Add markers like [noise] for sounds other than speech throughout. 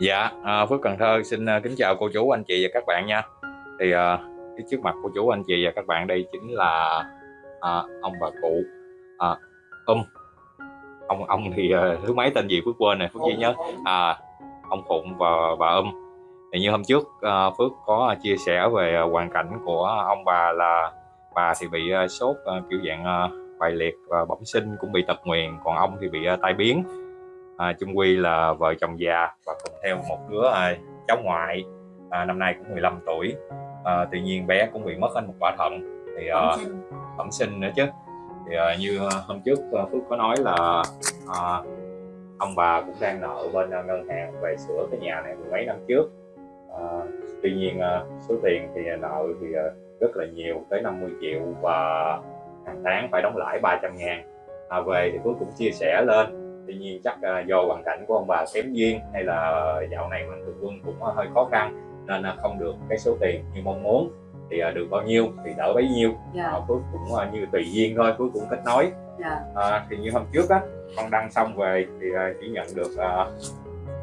Dạ, à, Phước Cần Thơ xin à, kính chào cô chú, anh chị và các bạn nha. Thì à, cái trước mặt cô chú, anh chị và các bạn đây chính là à, ông bà cụ à, Um. Ông ông thì à, thứ mấy tên gì Phước quên này, Phước chỉ nhớ. À, ông Phụng và bà Um. Thì như hôm trước à, Phước có chia sẻ về à, hoàn cảnh của ông bà là bà thì bị à, sốt à, kiểu dạng à, bại liệt và bẩm sinh cũng bị tật nguyền, còn ông thì bị à, tai biến à, chung quy là vợ chồng già và cùng theo một đứa à, cháu ngoại à, năm nay cũng 15 tuổi. À, tuy nhiên bé cũng bị mất hết một quả thận. Thì à, bẩm sinh. nữa chứ. Thì à, như hôm trước à, Phước có nói là à, ông bà cũng đang nợ bên à, ngân hàng về sửa cái nhà này mấy năm trước. À, tuy nhiên à, số tiền thì nợ thì à, rất là nhiều tới 50 triệu và hàng tháng phải đóng lãi 300 ngàn. À, về thì Phước cũng chia sẻ lên tuy nhiên chắc uh, do hoàn cảnh của ông bà kém duyên hay là dạo này mạnh thường quân cũng hơi khó khăn nên uh, không được cái số tiền như mong muốn thì uh, được bao nhiêu thì đỡ bấy nhiêu yeah. uh, Phước cũng uh, như tùy duyên thôi Phước cũng kết nối yeah. uh, thì như hôm trước á con đăng xong về thì chỉ nhận được uh,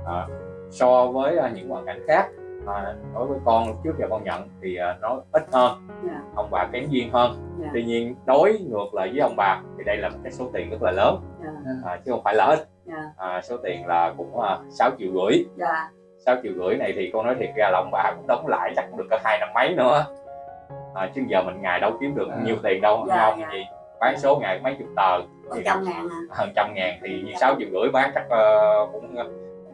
uh, so với những hoàn cảnh khác à, đối với con trước giờ con nhận thì à, nó ít hơn yeah. ông bà kém duyên hơn yeah. tuy nhiên đối ngược lại với ông bà thì đây là một cái số tiền rất là lớn yeah. à, chứ không phải là ít yeah. à, số tiền là cũng à, 6 triệu rưỡi yeah. 6 triệu rưỡi này thì con nói thiệt ra là ông bà cũng đóng lại chắc cũng được cả hai năm mấy nữa à, chứ giờ mình ngày đâu kiếm được yeah. nhiều tiền đâu yeah, không yeah. gì bán số ngày mấy chục tờ thì trăm ngàn à. hơn trăm ngàn thì như sáu triệu rưỡi bán chắc uh, cũng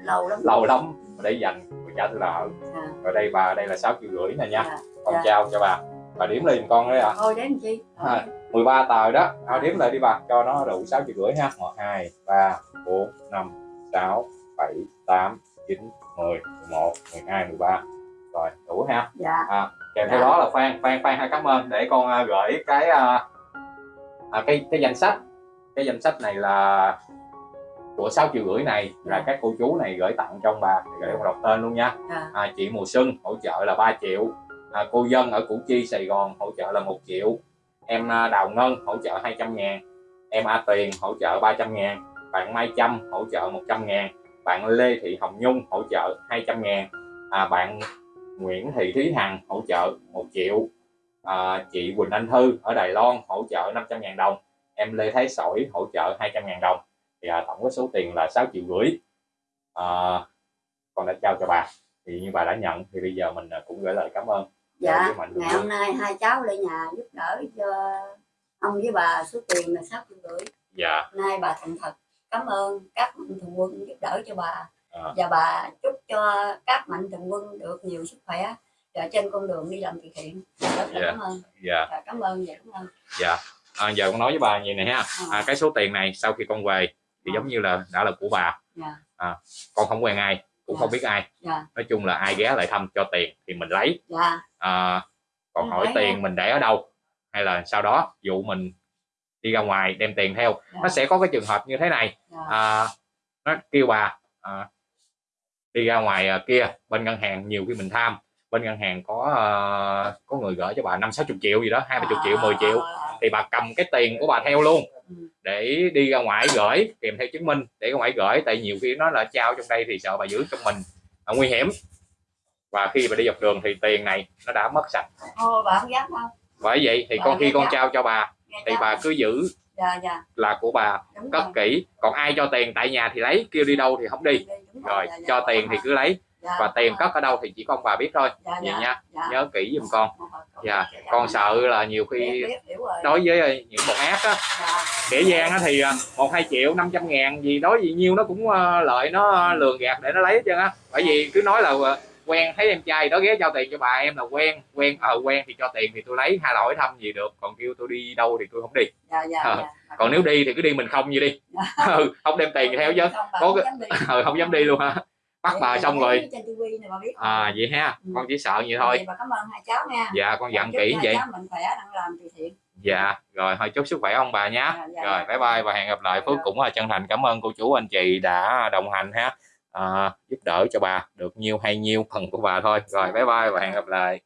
lâu lắm lâu lắm để dành trả tôi nợ à. rồi đây bà đây là sáu triệu rưỡi này nha. À. con dạ. trao cho bà. Bà điểm lên con đấy à thôi đếm chi? À, 13 tờ đó. Ao đếm lại đi bà. Cho nó đủ sáu triệu rưỡi ha một hai ba bốn năm sáu bảy tám chín mười một mười hai mười ba. Rồi đủ ha? Dạ. À, kèm theo dạ. đó là phan phan phan hai cảm ơn. Để con uh, gửi cái uh, à, cái cái danh sách. Cái danh sách này là của 6 triệu rưỡi này là dạ. các cô chú này gửi tặng cho ông bà để con đọc tên luôn nha. À. À, chị mùa xuân hỗ trợ là 3 triệu. À, cô dân ở củ chi sài gòn hỗ trợ là một triệu. Em à, đào ngân hỗ trợ 200 ngàn. Em a tiền hỗ trợ 300 ngàn. Bạn mai trâm hỗ trợ 100 ngàn. Bạn lê thị hồng nhung hỗ trợ 200 ngàn. À, bạn nguyễn thị thúy hằng hỗ trợ 1 triệu. À, chị quỳnh anh thư ở đài loan hỗ trợ 500 ngàn đồng. Em lê thái sỏi hỗ trợ 200 ngàn đồng thì à, tổng cái số tiền là 6 triệu rưỡi. À, con đã trao cho bà. Thì như bà đã nhận thì bây giờ mình à, cũng gửi lời cảm ơn. Dạ ngày hôm nay hai cháu lên nhà giúp đỡ cho ông với bà số tiền là sáu triệu rưỡi. Dạ. Nay bà thành thật cảm ơn các mạnh thường quân giúp đỡ cho bà. À. và bà chúc cho các mạnh thường quân được nhiều sức khỏe và trên con đường đi làm từ thiện. Rất là dạ. cảm ơn. Dạ. dạ cảm ơn dạ cảm ơn. Dạ. À, giờ con nói với bà như này ha. À, cái số tiền này sau khi con về thì giống như là đã là của bà. Dạ. à, con không quen ai cũng yeah. không dạ. biết ai. Dạ. nói chung là ai ghé lại thăm cho tiền thì mình lấy à, còn hỏi tiền mình để ở đâu hay là sau đó dụ mình đi ra ngoài đem tiền theo nó sẽ có cái trường hợp như thế này à, nó kêu bà à, đi ra ngoài à, kia bên ngân hàng nhiều khi mình tham bên ngân hàng có uh, có người gửi cho bà năm sáu chục triệu gì đó hai ba chục triệu 10 triệu thì bà cầm cái tiền của bà theo luôn. Để đi ra ngoài gửi kèm theo chứng minh để ra ngoài gửi. Tại nhiều khi nó là trao trong đây thì sợ bà giữ trong mình là nguy hiểm. Và khi bà đi dọc đường thì tiền này nó đã mất sạch. Ô, bà không dám không? Bởi vậy thì bà con khi con trao cho bà thì bà cứ giữ dạ, dạ. là của bà Đúng cất rồi. kỹ. Còn ai cho tiền tại nhà thì lấy kêu đi đâu thì không đi. Đúng rồi, rồi dạ, cho tiền thì cứ lấy. Dạ, và tiền cất ở đâu thì chỉ con bà biết thôi. Dạ, vậy dạ, nha dạ. nhớ kỹ giùm con dạ con sợ là nhiều khi đối với ờ, những bọn ác á. Kẻ gian á thì ờ, một hai triệu 500 ngàn gì đối gì nhiêu nó cũng ờ, lợi nó lường gạt để nó lấy hết trơn á. Bởi vì cứ nói là quen thấy em trai đó ghé cho tiền cho bà em là quen quen ờ quen thì cho tiền thì tôi lấy hai hỏi thăm gì được. Còn kêu tôi đi đâu thì tôi không đi. Dạ, dạ, ờ. dạ. còn nếu đi thì cứ đi mình không như đi. Dạ. ừ, không đem tiền theo chứ. có [laughs] ừ, không dám đi luôn ha bắt bà xong rồi. à vậy ha. Ừ. con chỉ sợ vậy thôi. Bà cảm ơn hai cháu nha. Dạ con dặn kỹ vậy. dạ rồi thôi chúc sức khỏe ông bà nhé dạ, dạ, rồi bye bye và hẹn gặp lại phước cũng là chân thành. Cảm ơn cô chú anh chị đã đồng hành ha. À, giúp đỡ cho bà được nhiêu hay nhiêu phần của bà thôi. Rồi bye bye và hẹn gặp lại